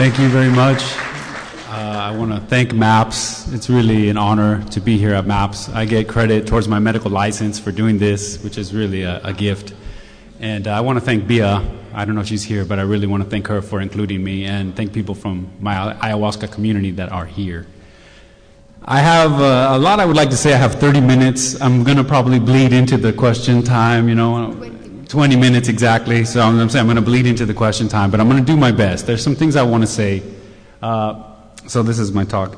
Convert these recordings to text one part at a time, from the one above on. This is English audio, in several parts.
Thank you very much. Uh, I want to thank MAPS. It's really an honor to be here at MAPS. I get credit towards my medical license for doing this, which is really a, a gift. And uh, I want to thank Bia. I don't know if she's here, but I really want to thank her for including me and thank people from my ayahuasca community that are here. I have uh, a lot I would like to say. I have 30 minutes. I'm going to probably bleed into the question time, you know. 20 minutes exactly, so I'm, I'm going to bleed into the question time, but I'm going to do my best. There's some things I want to say. Uh, so this is my talk.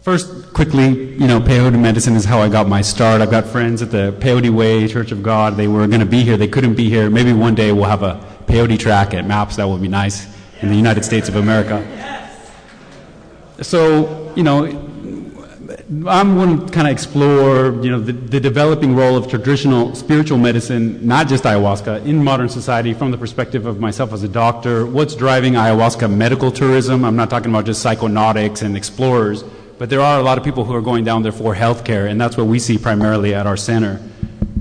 First, quickly, you know, peyote medicine is how I got my start. I've got friends at the Peyote Way Church of God. They were going to be here. They couldn't be here. Maybe one day we'll have a peyote track at MAPS. That would be nice in the United States of America. So, you know, I'm going to kind of explore, you know, the, the, developing role of traditional spiritual medicine, not just ayahuasca, in modern society from the perspective of myself as a doctor. What's driving ayahuasca medical tourism? I'm not talking about just psychonautics and explorers, but there are a lot of people who are going down there for healthcare, and that's what we see primarily at our center.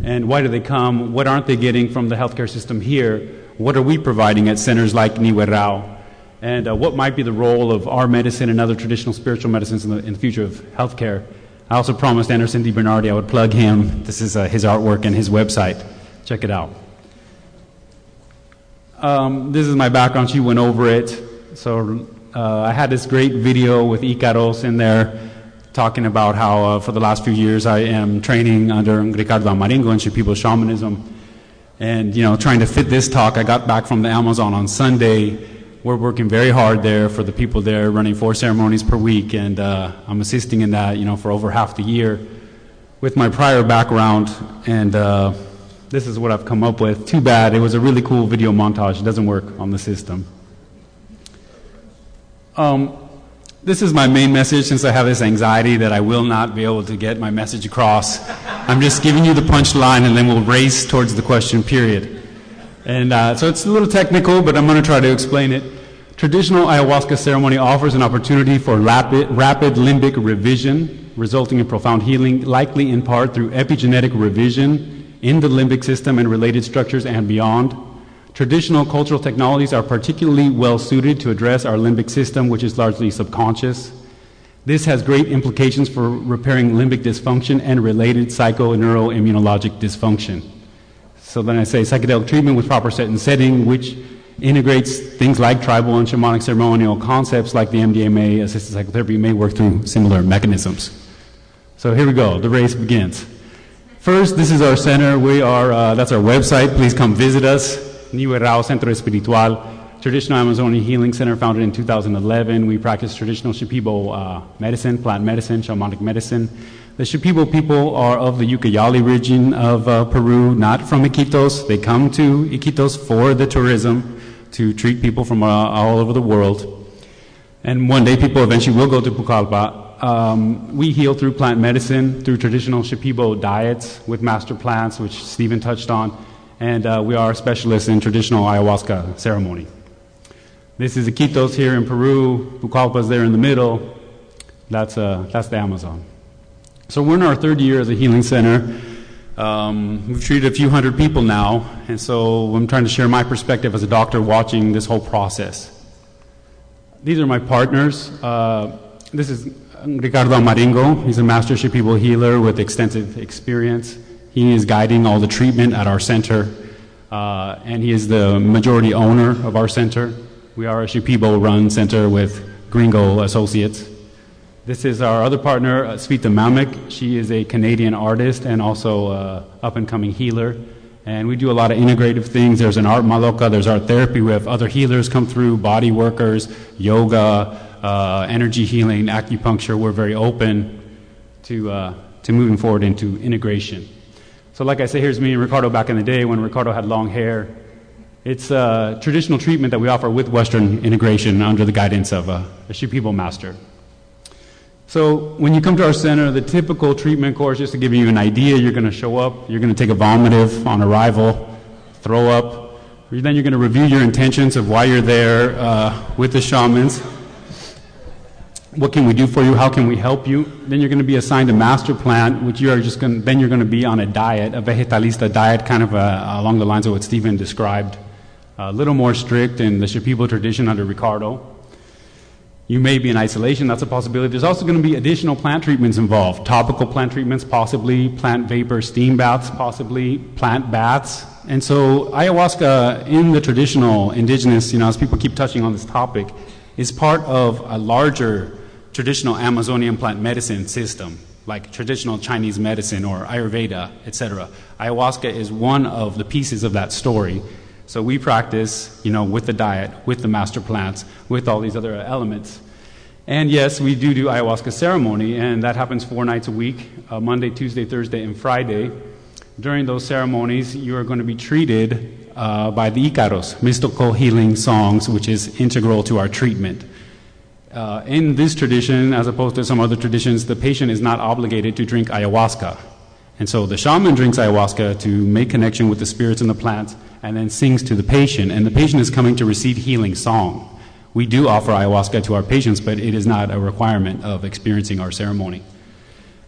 And why do they come? What aren't they getting from the healthcare system here? What are we providing at centers like Nihue Rao? And uh, what might be the role of our medicine and other traditional spiritual medicines in the, in the future of healthcare. I also promised Anderson Debernardi I would plug him. This is uh, his artwork and his website. Check it out. Um, this is my background. She went over it. So uh, I had this great video with Icaros in there talking about how uh, for the last few years I am training under Ricardo Amaringo in Shipibo shamanism. And, you know, trying to fit this talk, I got back from the Amazon on Sunday we're working very hard there for the people there, running four ceremonies per week, and uh, I'm assisting in that, you know, for over half the year. With my prior background, and uh, this is what I've come up with. Too bad, it was a really cool video montage. It doesn't work on the system. Um, this is my main message since I have this anxiety that I will not be able to get my message across. I'm just giving you the punchline and then we'll race towards the question period. And uh, so it's a little technical, but I'm going to try to explain it. Traditional ayahuasca ceremony offers an opportunity for rapid, rapid limbic revision, resulting in profound healing, likely in part through epigenetic revision in the limbic system and related structures and beyond. Traditional cultural technologies are particularly well suited to address our limbic system, which is largely subconscious. This has great implications for repairing limbic dysfunction and related psychoneuroimmunologic dysfunction. So then I say psychedelic treatment with proper set and setting, which integrates things like tribal and shamanic ceremonial concepts like the MDMA assisted psychotherapy may work through similar mechanisms. So here we go, the race begins. First, this is our center. We are, uh, that's our website. Please come visit us. Nihue Rao Centro Espiritual, traditional Amazonian healing center founded in 2011. We practice traditional Shipibo uh, medicine, plant medicine, shamanic medicine. The Shipibo people are of the Ucayali region of uh, Peru, not from Iquitos. They come to Iquitos for the tourism to treat people from uh, all over the world. And one day people eventually will go to Pucallpa. Um, we heal through plant medicine, through traditional Shipibo diets with master plants, which Stephen touched on, and uh, we are specialists in traditional ayahuasca ceremony. This is Iquitos here in Peru. Pucallpa is there in the middle. That's, uh, that's the Amazon. So we're in our third year as a healing center. Um, we've treated a few hundred people now, and so I'm trying to share my perspective as a doctor watching this whole process. These are my partners. Uh, this is Ricardo Amaringo. He's a master Shipibo healer with extensive experience. He is guiding all the treatment at our center, uh, and he is the majority owner of our center. We are a Shipibo run center with Gringo Associates. This is our other partner, uh, Mamek. She is a Canadian artist and also uh, up and coming healer. And we do a lot of integrative things. There's an art maloka, there's art therapy. We have other healers come through, body workers, yoga, uh, energy healing, acupuncture. We're very open to, uh, to moving forward into integration. So, like I say, here's me and Ricardo back in the day when Ricardo had long hair. It's a traditional treatment that we offer with Western integration under the guidance of a, a Shipibo master. So when you come to our center, the typical treatment course, just to give you an idea, you're going to show up, you're going to take a vomitive on arrival, throw up, then you're going to review your intentions of why you're there uh, with the shamans. What can we do for you? How can we help you? Then you're going to be assigned a master plan, which you are just going. Then you're going to be on a diet, a vegetalista diet, kind of uh, along the lines of what Stephen described. a little more strict in the Shipibo tradition under Ricardo. You may be in isolation, that's a possibility. There's also going to be additional plant treatments involved topical plant treatments, possibly, plant vapor steam baths, possibly, plant baths. And so, ayahuasca in the traditional indigenous, you know, as people keep touching on this topic, is part of a larger traditional Amazonian plant medicine system, like traditional Chinese medicine or Ayurveda, etc. Ayahuasca is one of the pieces of that story. So we practice, you know, with the diet, with the master plants, with all these other elements. And yes, we do do ayahuasca ceremony, and that happens four nights a week uh, Monday, Tuesday, Thursday, and Friday. During those ceremonies, you are going to be treated uh, by the Icaros, mystical healing songs, which is integral to our treatment. Uh, in this tradition, as opposed to some other traditions, the patient is not obligated to drink ayahuasca. And so the shaman drinks ayahuasca to make connection with the spirits and the plants and then sings to the patient. And the patient is coming to receive healing song. We do offer ayahuasca to our patients, but it is not a requirement of experiencing our ceremony.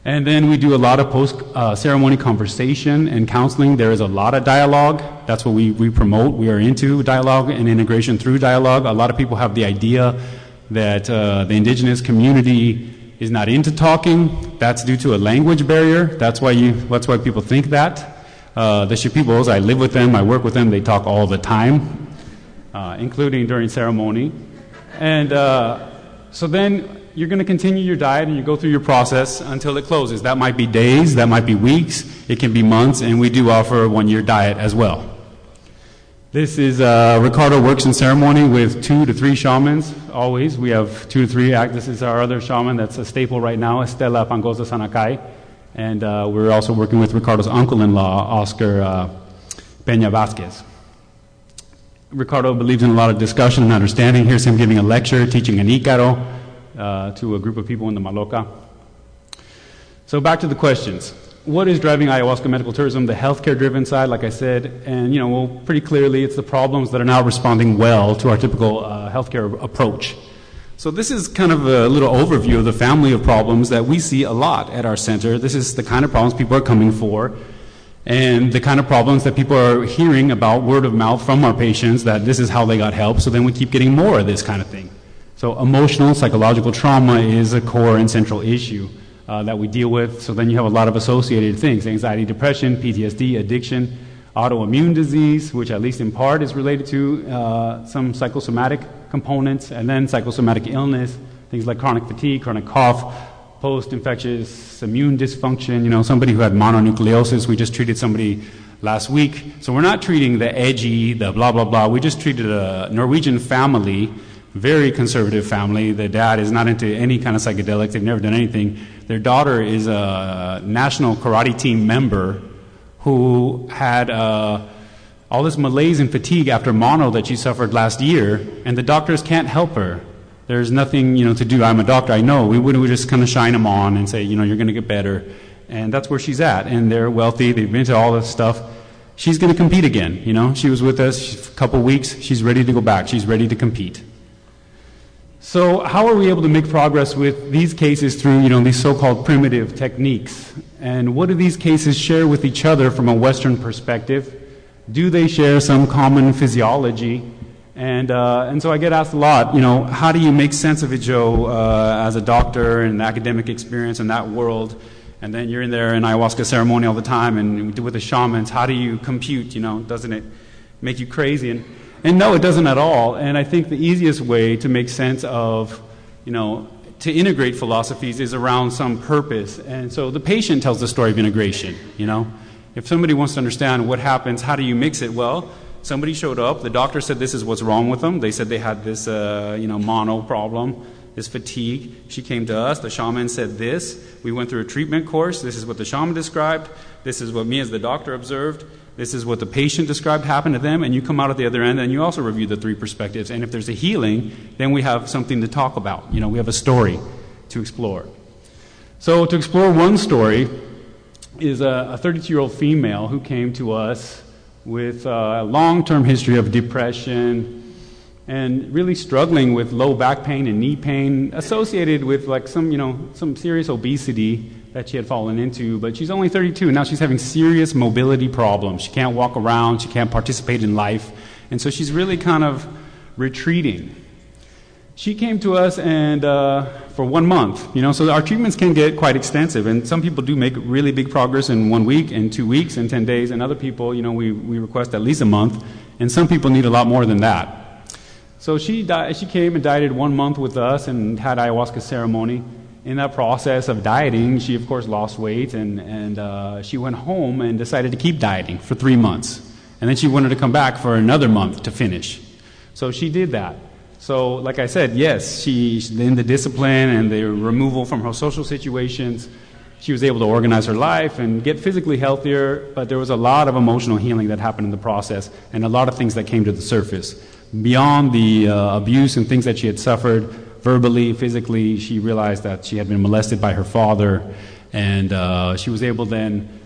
And then we do a lot of post uh, ceremony conversation and counseling. There is a lot of dialogue. That's what we, we promote. We are into dialogue and integration through dialogue. A lot of people have the idea that uh, the indigenous community is not into talking. That's due to a language barrier. That's why, you, that's why people think that. Uh, the Shipibos, I live with them, I work with them, they talk all the time, uh, including during ceremony. And uh, so then you're going to continue your diet and you go through your process until it closes. That might be days, that might be weeks, it can be months, and we do offer a one year diet as well. This is uh, Ricardo works in ceremony with two to three shamans. Always, we have two to three. Act. This is our other shaman that's a staple right now, Estela Pangosa Sanakai, and uh, we're also working with Ricardo's uncle-in-law, Oscar uh, Peña Vasquez. Ricardo believes in a lot of discussion and understanding. Here's him giving a lecture, teaching an Icaro uh, to a group of people in the Maloca. So back to the questions what is driving ayahuasca medical tourism? The healthcare driven side, like I said, and you know, well, pretty clearly it's the problems that are now responding well to our typical uh, healthcare approach. So this is kind of a little overview of the family of problems that we see a lot at our center. This is the kind of problems people are coming for and the kind of problems that people are hearing about word of mouth from our patients that this is how they got help. So then we keep getting more of this kind of thing. So emotional, psychological trauma is a core and central issue uh, that we deal with. So then you have a lot of associated things anxiety, depression, PTSD, addiction, autoimmune disease, which at least in part is related to uh, some psychosomatic components, and then psychosomatic illness, things like chronic fatigue, chronic cough, post infectious immune dysfunction, you know, somebody who had mononucleosis. We just treated somebody last week. So we're not treating the edgy, the blah, blah, blah. We just treated a Norwegian family very conservative family. The dad is not into any kind of psychedelics. They've never done anything. Their daughter is a national karate team member who had uh, all this malaise and fatigue after mono that she suffered last year, and the doctors can't help her. There's nothing, you know, to do. I'm a doctor. I know. We would we just kind of shine them on and say, you know, you're going to get better, and that's where she's at. And they're wealthy. They've been to all this stuff. She's going to compete again. You know, she was with us a couple weeks. She's ready to go back. She's ready to compete. So, how are we able to make progress with these cases through, you know, these so-called primitive techniques? And what do these cases share with each other from a Western perspective? Do they share some common physiology? And, uh, and so I get asked a lot, you know, how do you make sense of it, Joe, uh, as a doctor and academic experience in that world? And then you're in there in ayahuasca ceremony all the time and with the shamans. How do you compute, you know, doesn't it make you crazy? And and no, it doesn't at all. And I think the easiest way to make sense of, you know, to integrate philosophies is around some purpose. And so the patient tells the story of integration, you know. If somebody wants to understand what happens, how do you mix it? Well, somebody showed up, the doctor said this is what's wrong with them. They said they had this, uh, you know, mono problem, this fatigue. She came to us, the shaman said this. We went through a treatment course. This is what the shaman described. This is what me as the doctor observed. This is what the patient described happened to them, and you come out at the other end and you also review the three perspectives. And if there's a healing, then we have something to talk about. You know, we have a story to explore. So, to explore one story is a 32 year old female who came to us with a long term history of depression and really struggling with low back pain and knee pain associated with like some, you know, some serious obesity that she had fallen into, but she's only 32 and now she's having serious mobility problems. She can't walk around, she can't participate in life, And so she's really kind of retreating. She came to us and uh, for one month, you know, so our treatments can get quite extensive, and some people do make really big progress in one week, and two weeks, and ten days, and other people, you know, we, we request at least a month, and some people need a lot more than that. So she she came and dieted one month with us and had ayahuasca ceremony. In that process of dieting, she of course lost weight, and and uh, she went home and decided to keep dieting for three months, and then she wanted to come back for another month to finish. So she did that. So, like I said, yes, she, in the discipline and the removal from her social situations, she was able to organize her life and get physically healthier, but there was a lot of emotional healing that happened in the process and a lot of things that came to the surface. Beyond the uh, abuse and things that she had suffered verbally, physically, she realized that she had been molested by her father, and uh, she was able then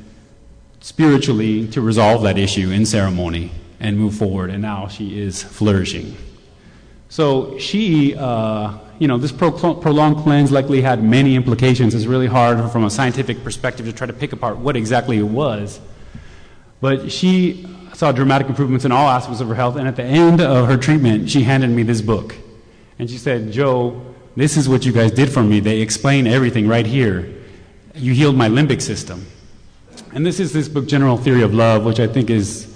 spiritually to resolve that issue in ceremony and move forward, and now she is flourishing. So she, uh, you know, this pro- prolonged cleanse likely had many implications. It's really hard from a scientific perspective to try to pick apart what exactly it was. But she saw dramatic improvements in all aspects of her health, and at the end of her treatment, she handed me this book. And she said, Joe, this is what you guys did for me. They explain everything right here. You healed my limbic system. And this is this book, General Theory of Love, which I think is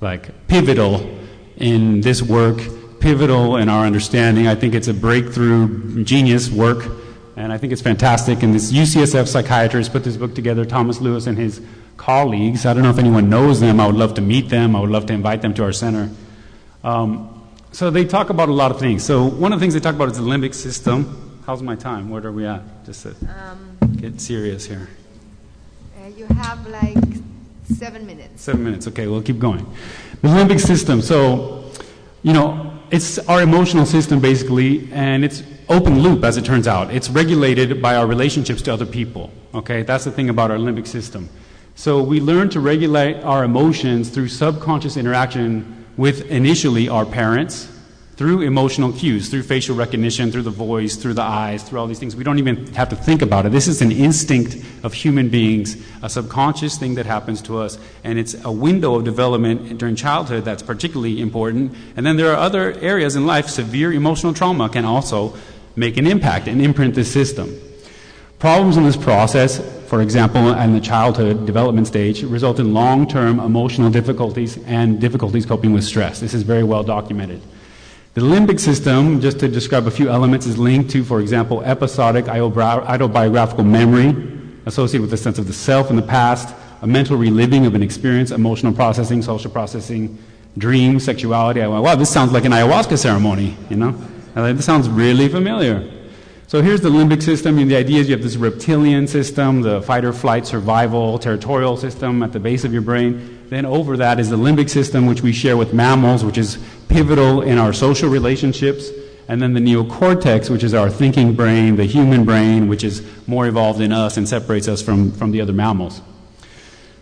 like pivotal in this work pivotal in our understanding. I think it's a breakthrough, genius work, and I think it's fantastic. And this UCSF psychiatrist put this book together, Thomas Lewis and his colleagues. I don't know if anyone knows them. I would love to meet them. I would love to invite them to our center. Um, so they talk about a lot of things. So one of the things they talk about is the limbic system. How's my time? Where are we at? Just to um, get serious here. Uh, you have like seven minutes. Seven minutes. Okay, we'll keep going. The limbic system. So, you know, it's our emotional system basically, and it's open loop as it turns out. It's regulated by our relationships to other people. Okay, that's the thing about our limbic system. So we learn to regulate our emotions through subconscious interaction with initially our parents, through emotional cues, through facial recognition, through the voice, through the eyes, through all these things. We don't even have to think about it. This is an instinct of human beings, a subconscious thing that happens to us, and it's a window of development during childhood that's particularly important. And then there are other areas in life, severe emotional trauma can also make an impact and imprint this system. Problems in this process, for example, in the childhood development stage, result in long term emotional difficulties and difficulties coping with stress. This is very well documented. The limbic system, just to describe a few elements, is linked to, for example, episodic autobiographical memory associated with a sense of the self in the past, a mental reliving of an experience, emotional processing, social processing, dreams, sexuality. I went, wow, this sounds like an ayahuasca ceremony, you know? This sounds really familiar. So here's the limbic system, the idea is you have this reptilian system, the fight or flight survival territorial system at the base of your brain. Then over that is the limbic system, which we share with mammals, which is pivotal in our social relationships. And then the neocortex, which is our thinking brain, the human brain, which is more evolved in us and separates us from, from the other mammals.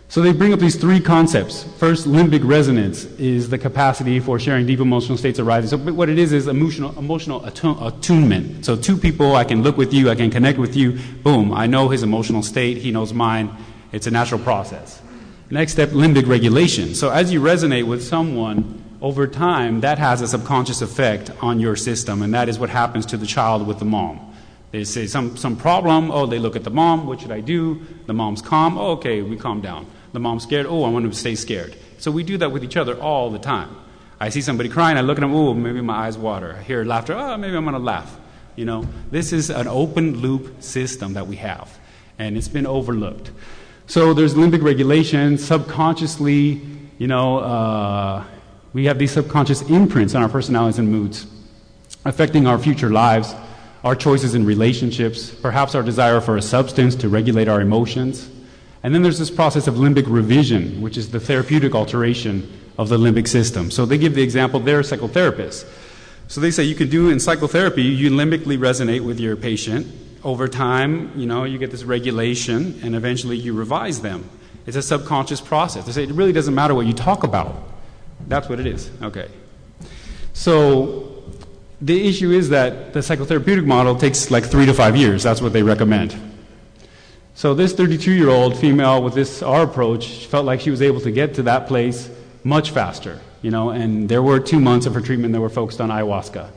So they bring up these three concepts. First, limbic resonance is the capacity for sharing deep emotional states arising. So what it is is emotional, emotional attunement. So two people, I can look with you, I can connect with you, boom, I know his emotional state, he knows mine. It's a natural process. Next step, limbic regulation. So as you resonate with someone over time, that has a subconscious effect on your system, and that is what happens to the child with the mom. They say some, some problem, oh, they look at the mom, what should I do? The mom's calm, oh, okay, we calm down. The mom's scared, oh, I want to stay scared. So we do that with each other all the time. I see somebody crying, I look at them, oh, maybe my eyes water. I hear laughter, oh, maybe I'm going to laugh. You know, this is an open loop system that we have, and it's been overlooked. So there's limbic regulation. Subconsciously, you know, uh, we have these subconscious imprints on our personalities and moods, affecting our future lives, our choices in relationships, perhaps our desire for a substance to regulate our emotions. And then there's this process of limbic revision, which is the therapeutic alteration of the limbic system. So they give the example, they're psychotherapists. So they say you can do in psychotherapy, you limbically resonate with your patient, over time, you know, you get this regulation, and eventually you revise them. It's a subconscious process. They say it really doesn't matter what you talk about. That's what it is. Okay. So the issue is that the psychotherapeutic model takes like three to five years. That's what they recommend. So this 32-year-old female with this our approach felt like she was able to get to that place much faster. you know, and there were two months of her treatment that were focused on ayahuasca.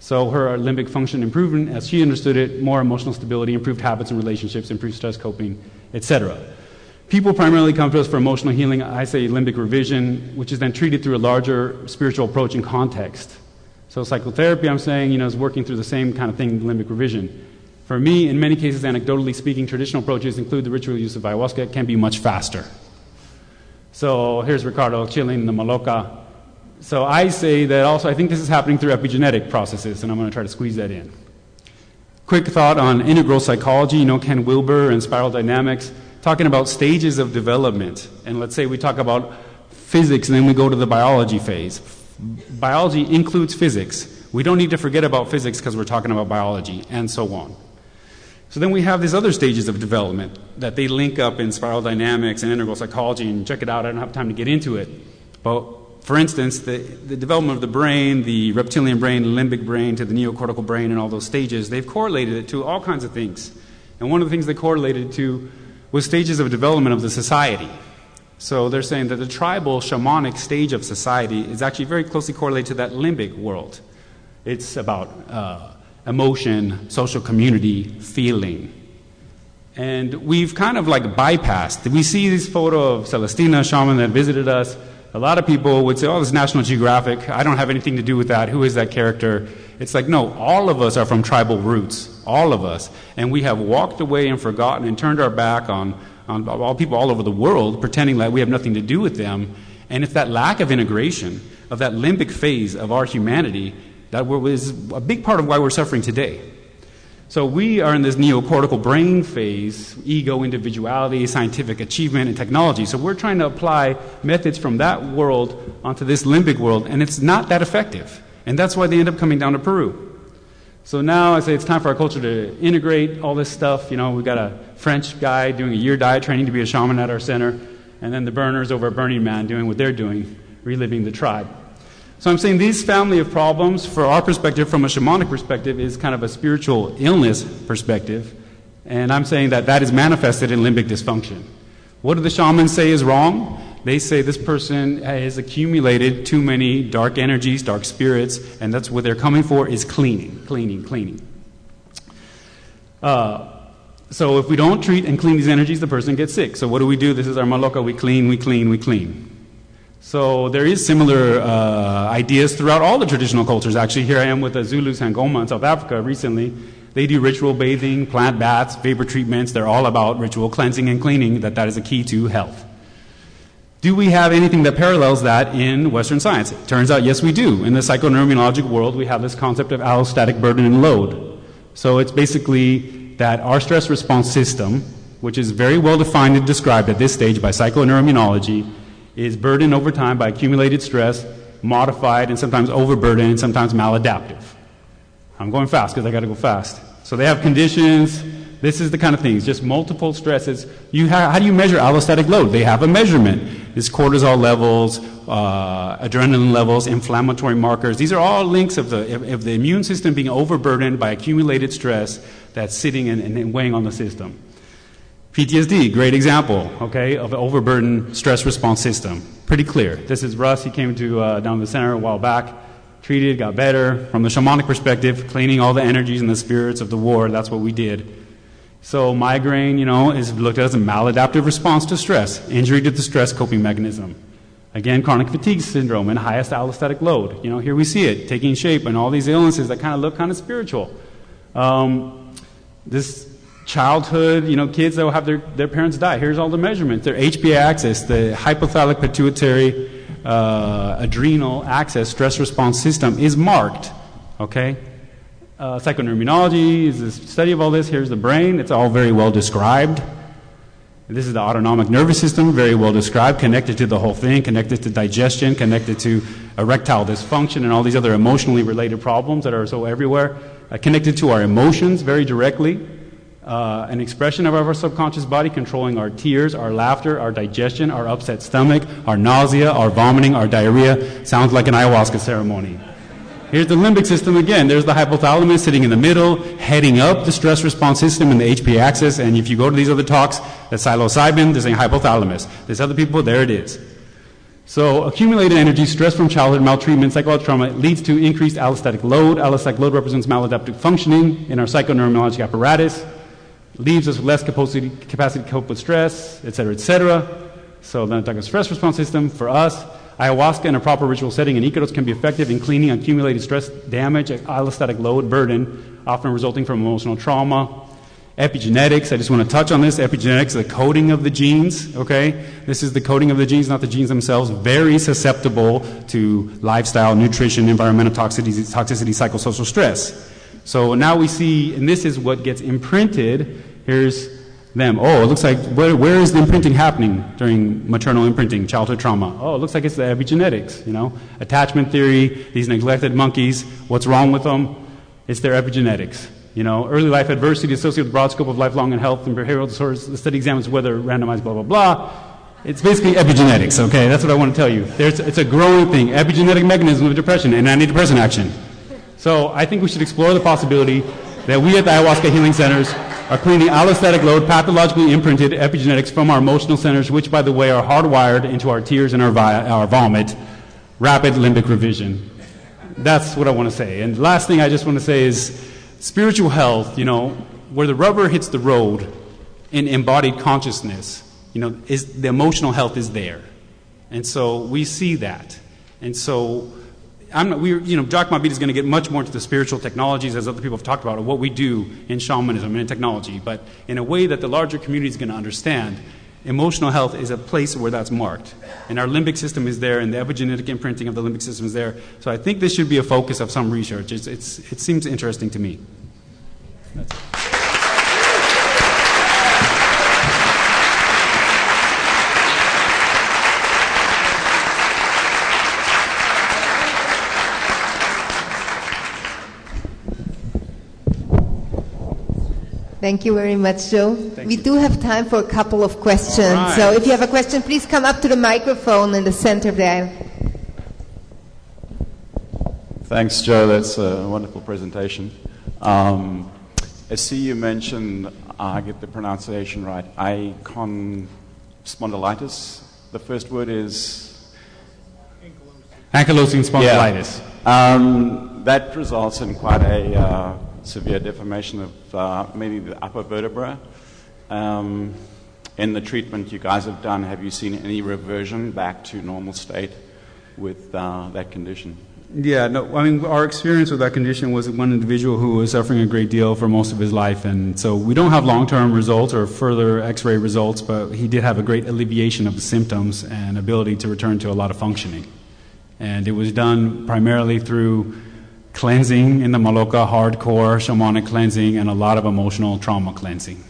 So her limbic function improvement, as she understood it, more emotional stability, improved habits and relationships, improved stress coping, etc. People primarily come to us for emotional healing. I say limbic revision, which is then treated through a larger spiritual approach and context. So psychotherapy, I'm saying, you know, is working through the same kind of thing, limbic revision. For me, in many cases, anecdotally speaking, traditional approaches include the ritual use of ayahuasca. Can be much faster. So here's Ricardo chilling in the Maloca. So I say that also, I think this is happening through epigenetic processes, and I'm going to try to squeeze that in. Quick thought on integral psychology, you know, Ken Wilber and spiral dynamics, talking about stages of development. And let's say we talk about physics, and then we go to the biology phase. Biology includes physics. We don't need to forget about physics because we're talking about biology, and so on. So then we have these other stages of development that they link up in spiral dynamics and integral psychology, and check it out. I don't have time to get into it. But for instance, the, the development of the brain, the reptilian brain, limbic brain, to the neocortical brain, and all those stages, they've correlated it to all kinds of things. And one of the things they correlated to was stages of development of the society. So they're saying that the tribal shamanic stage of society is actually very closely correlated to that limbic world. It's about uh, emotion, social community, feeling. And we've kind of like bypassed. We see this photo of Celestina, shaman that visited us. A lot of people would say, oh, this is National Geographic. I don't have anything to do with that. Who is that character? It's like, no, all of us are from tribal roots. All of us. And we have walked away and forgotten and turned our back on, on all people all over the world, pretending like we have nothing to do with them. And it's that lack of integration, of that limbic phase of our humanity, that was a big part of why we're suffering today. So we are in this neocortical brain phase, ego, individuality, scientific achievement, and technology. So we're trying to apply methods from that world onto this limbic world, and it's not that effective. And that's why they end up coming down to Peru. So now I say it's time for our culture to integrate all this stuff. You know, we've got a French guy doing a year diet training to be a shaman at our center, and then the burners over at Burning Man doing what they're doing, reliving the tribe. So I'm saying these family of problems, for our perspective, from a shamanic perspective, is kind of a spiritual illness perspective. And I'm saying that that is manifested in limbic dysfunction. What do the shamans say is wrong? They say this person has accumulated too many dark energies, dark spirits, and that's what they're coming for is cleaning, cleaning, cleaning. Uh, so if we don't treat and clean these energies, the person gets sick. So what do we do? This is our maloka. We clean, we clean, we clean. So there is similar uh, ideas throughout all the traditional cultures. Actually, here I am with the Zulu Sangoma in South Africa recently. They do ritual bathing, plant baths, vapor treatments. They're all about ritual cleansing and cleaning, that that is a key to health. Do we have anything that parallels that in Western science? It turns out, yes, we do. In the psychoneuroimmunologic world, we have this concept of allostatic burden and load. So it's basically that our stress response system, which is very well defined and described at this stage by psychoneuroimmunology, is burdened over time by accumulated stress, modified and sometimes overburdened and sometimes maladaptive. I'm going fast because I got to go fast. So they have conditions. This is the kind of things, just multiple stresses. You ha- how do you measure allostatic load? They have a measurement. It's cortisol levels, uh, adrenaline levels, inflammatory markers. These are all links of the, of the immune system being overburdened by accumulated stress that's sitting and, and weighing on the system. PTSD, great example, okay, of an overburdened stress response system. Pretty clear. This is Russ. He came to uh, down the center a while back, treated, got better. From the shamanic perspective, cleaning all the energies and the spirits of the war. That's what we did. So migraine, you know, is looked at as a maladaptive response to stress, injury to the stress coping mechanism. Again, chronic fatigue syndrome and highest allostatic load. You know, here we see it taking shape and all these illnesses that kind of look kind of spiritual. Um, this childhood, you know, kids that will have their, their parents die. Here's all the measurements. Their HPA axis, the hypothalamic pituitary uh, adrenal axis stress response system is marked. Okay? Uh, psychoneuroimmunology is the study of all this. Here's the brain. It's all very well described. This is the autonomic nervous system, very well described, connected to the whole thing, connected to digestion, connected to erectile dysfunction, and all these other emotionally related problems that are so everywhere, uh, connected to our emotions very directly uh, an expression of our subconscious body controlling our tears, our laughter, our digestion, our upset stomach, our nausea, our vomiting, our diarrhea. Sounds like an ayahuasca ceremony. Here's the limbic system again. There's the hypothalamus sitting in the middle, heading up the stress response system in the HP axis. And if you go to these other talks, the psilocybin, there's a hypothalamus. There's other people, there it is. So accumulated energy, stress from childhood, maltreatment, psychological trauma leads to increased allostatic load. Allostatic load represents maladaptive functioning in our psychoneurologic apparatus, leaves us with less capacity, capacity to cope with stress, et cetera, et cetera. So then talking stress response system for us, ayahuasca in a proper ritual setting and Icaros can be effective in cleaning accumulated stress damage, allostatic load burden, often resulting from emotional trauma, Epigenetics, I just want to touch on this. Epigenetics, the coding of the genes, okay? This is the coding of the genes, not the genes themselves. Very susceptible to lifestyle, nutrition, environmental toxicity, toxicity psychosocial stress. So now we see, and this is what gets imprinted. Here's them. Oh, it looks like, where, where is the imprinting happening during maternal imprinting, childhood trauma? Oh, it looks like it's the epigenetics, you know? Attachment theory, these neglected monkeys, what's wrong with them? It's their epigenetics. You know, early life adversity associated with broad scope of lifelong and health and behavioral disorders. The study examines whether randomized, blah, blah, blah. It's basically epigenetics, okay? That's what I want to tell you. There's, it's a growing thing, epigenetic mechanism of depression and antidepressant action. So I think we should explore the possibility that we at the ayahuasca healing centers are cleaning allostatic load, pathologically imprinted epigenetics from our emotional centers, which, by the way, are hardwired into our tears and our, vi- our vomit, rapid limbic revision. That's what I want to say. And last thing I just want to say is spiritual health, you know, where the rubber hits the road in embodied consciousness, you know, is the emotional health is there. And so we see that. And so I'm not, we, you know, Jacques Mabit is going to get much more into the spiritual technologies, as other people have talked about, of what we do in shamanism and in technology, but in a way that the larger community is going to understand. Emotional health is a place where that's marked. And our limbic system is there, and the epigenetic imprinting of the limbic system is there. So I think this should be a focus of some research. It's, it's, it seems interesting to me. Thank you very much, Joe. Thank we you. do have time for a couple of questions. All right. So if you have a question, please come up to the microphone in the center there. Thanks, Joe. That's a wonderful presentation. Um, I see you mentioned, I get the pronunciation right, icon spondylitis. The first word is Ankylosing spondylitis. Um, that results in quite a uh, severe deformation of uh, maybe the upper vertebra. Um, in the treatment you guys have done, have you seen any reversion back to normal state with uh, that condition? Yeah, no, I mean, our experience with that condition was one individual who was suffering a great deal for most of his life. And so we don't have long term results or further x ray results, but he did have a great alleviation of the symptoms and ability to return to a lot of functioning. And it was done primarily through cleansing in the Maloka, hardcore shamanic cleansing, and a lot of emotional trauma cleansing.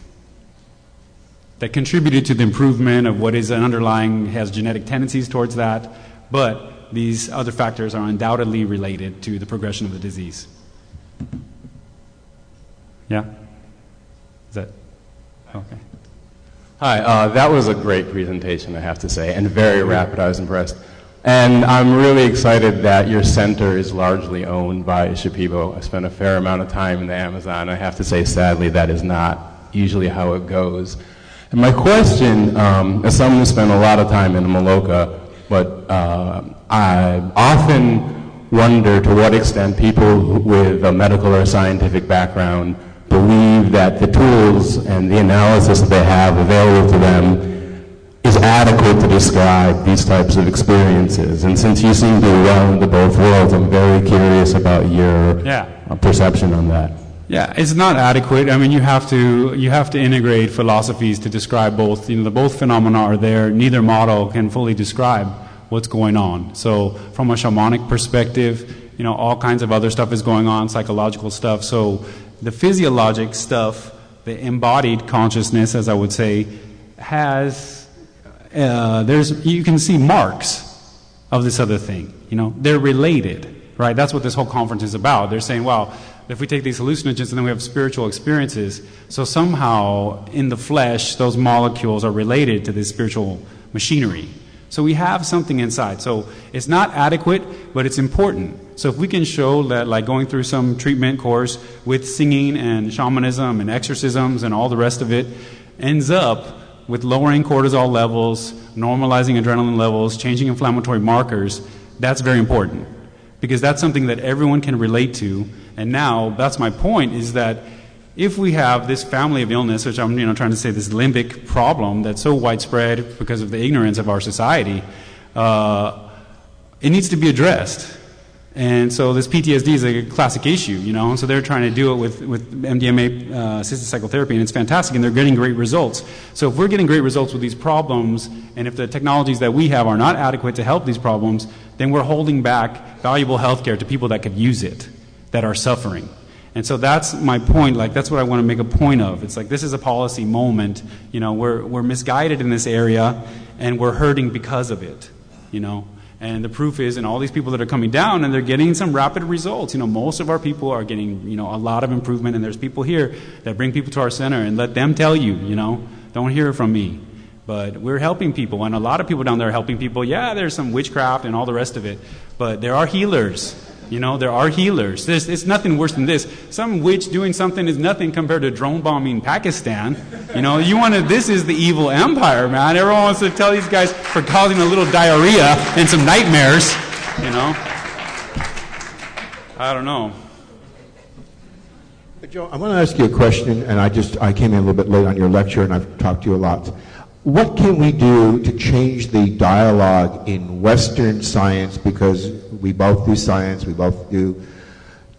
That contributed to the improvement of what is an underlying, has genetic tendencies towards that, but these other factors are undoubtedly related to the progression of the disease. Yeah? Is that okay? Hi, uh, that was a great presentation, I have to say, and very rapid. I was impressed. And I'm really excited that your center is largely owned by Shipibo. I spent a fair amount of time in the Amazon. I have to say, sadly, that is not usually how it goes. And my question, um, as someone who spent a lot of time in Maloka, but uh, I often wonder to what extent people with a medical or scientific background believe that the tools and the analysis that they have available to them adequate to describe these types of experiences. And since you seem to be well into both worlds, I'm very curious about your Yeah. uh, perception on that. Yeah, it's not adequate. I mean, you have to you have to integrate philosophies to describe both. You know, the both phenomena are there. Neither model can fully describe what's going on. So, from a shamanic perspective, you know, all kinds of other stuff is going on, psychological stuff. So, the physiologic stuff, the embodied consciousness, as I would say, has uh, there's you can see marks of this other thing. You know, they're related, right? That's what this whole conference is about. They're saying, well, if we take these hallucinogens and then we have spiritual experiences, so somehow in the flesh, those molecules are related to this spiritual machinery. So we have something inside. So it's not adequate, but it's important. So if we can show that, like going through some treatment course with singing and shamanism and exorcisms and all the rest of it, ends up with lowering cortisol levels, normalizing adrenaline levels, changing inflammatory markers, that's very important because that's something that everyone can relate to. And now, that's my point, is that if we have this family of illness, which I'm you know, trying to say this limbic problem that's so widespread because of the ignorance of our society, uh, it needs to be addressed. And so this PTSD is a classic issue, you know. And so they're trying to do it with, with MDMA uh, assisted psychotherapy, and it's fantastic, and they're getting great results. So if we're getting great results with these problems, and if the technologies that we have are not adequate to help these problems, then we're holding back valuable health care to people that could use it, that are suffering. And so that's my point. Like that's what I want to make a point of. It's like this is a policy moment. You know, we're we're misguided in this area, and we're hurting because of it. You know. And the proof is in all these people that are coming down and they're getting some rapid results. You know, most of our people are getting, you know, a lot of improvement and there's people here that bring people to our center and let them tell you, you know, don't hear from me. But we're helping people and a lot of people down there are helping people. Yeah, there's some witchcraft and all the rest of it. But there are healers. You know, there are healers. There's, it's nothing worse than this. Some witch doing something is nothing compared to drone bombing Pakistan. You know, you want to, this is the evil empire, man. Everyone wants to tell these guys for causing a little diarrhea and some nightmares, you know. I don't know. Joe, I want to ask you a question, and I just I came in a little bit late on your lecture, and I've talked to you a lot. What can we do to change the dialogue in Western science, because we both do science, we both do,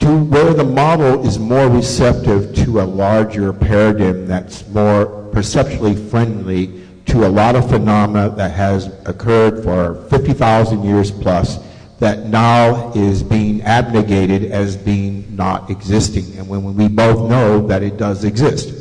to where the model is more receptive to a larger paradigm that's more perceptually friendly to a lot of phenomena that has occurred for 50,000 years plus that now is being abnegated as being not existing, and when we both know that it does exist.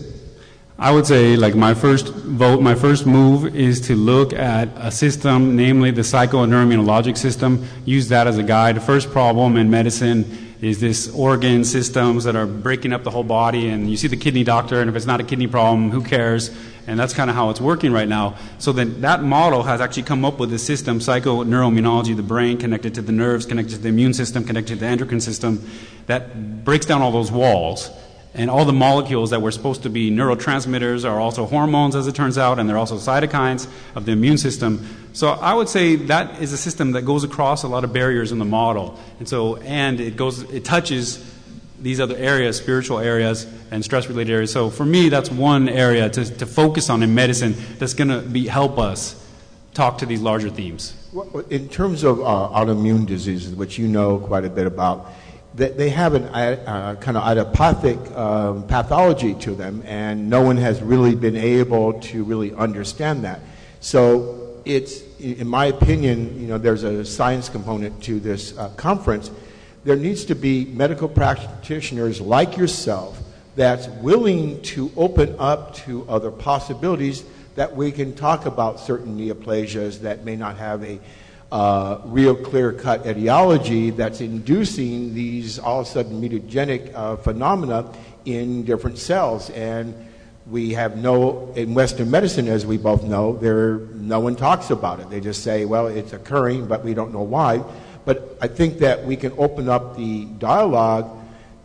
I would say, like, my first vote, my first move is to look at a system, namely the psychoneuroimmunologic system, use that as a guide. The first problem in medicine is this organ systems that are breaking up the whole body, and you see the kidney doctor, and if it's not a kidney problem, who cares? And that's kind of how it's working right now. So then that model has actually come up with a system, psychoneuroimmunology, the brain connected to the nerves, connected to the immune system, connected to the endocrine system, that breaks down all those walls and all the molecules that were supposed to be neurotransmitters are also hormones, as it turns out, and they're also cytokines of the immune system. So I would say that is a system that goes across a lot of barriers in the model, and so and it goes, it touches these other areas, spiritual areas and stress-related areas. So for me, that's one area to, to focus on in medicine that's going to be help us talk to these larger themes. In terms of uh, autoimmune diseases, which you know quite a bit about they, they have a uh, kind of idiopathic um, pathology to them, and no one has really been able to really understand that. So it's, in my opinion, you know, there's a science component to this uh, conference. There needs to be medical practitioners like yourself that's willing to open up to other possibilities that we can talk about certain neoplasias that may not have a uh, real clear cut etiology that's inducing these all of a sudden mutagenic uh, phenomena in different cells. And we have no, in Western medicine, as we both know, there, no one talks about it. They just say, well, it's occurring, but we don't know why. But I think that we can open up the dialogue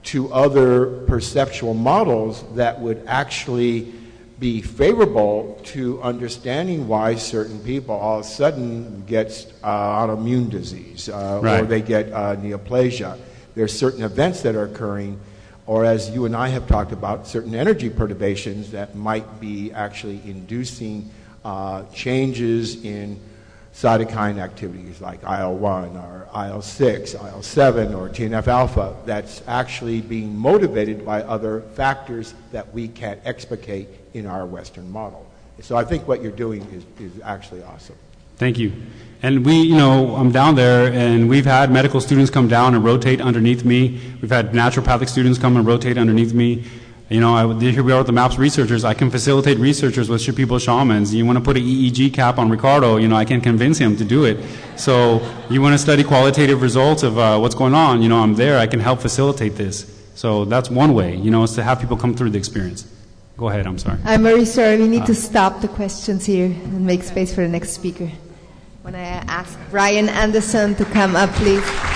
to other perceptual models that would actually be favorable to understanding why certain people all of a sudden get uh, autoimmune disease uh, right. or they get uh, neoplasia. There's certain events that are occurring, or as you and I have talked about, certain energy perturbations that might be actually inducing uh, changes in cytokine activities like IL-1 or IL-6, IL-7 or TNF-alpha that's actually being motivated by other factors that we can't explicate in our Western model. So I think what you're doing is, is actually awesome. Thank you. And we, you know, I'm down there, and we've had medical students come down and rotate underneath me. We've had naturopathic students come and rotate underneath me. You know, I, here we are with the MAPS researchers. I can facilitate researchers with Shipibo shamans. You want to put an EEG cap on Ricardo, you know, I can convince him to do it. So you want to study qualitative results of uh, what's going on, you know, I'm there. I can help facilitate this. So that's one way, you know, is to have people come through the experience. Go ahead, I'm sorry. I'm very sorry. We need uh, to stop the questions here and make space for the next speaker. When I ask Brian Anderson to come up, please.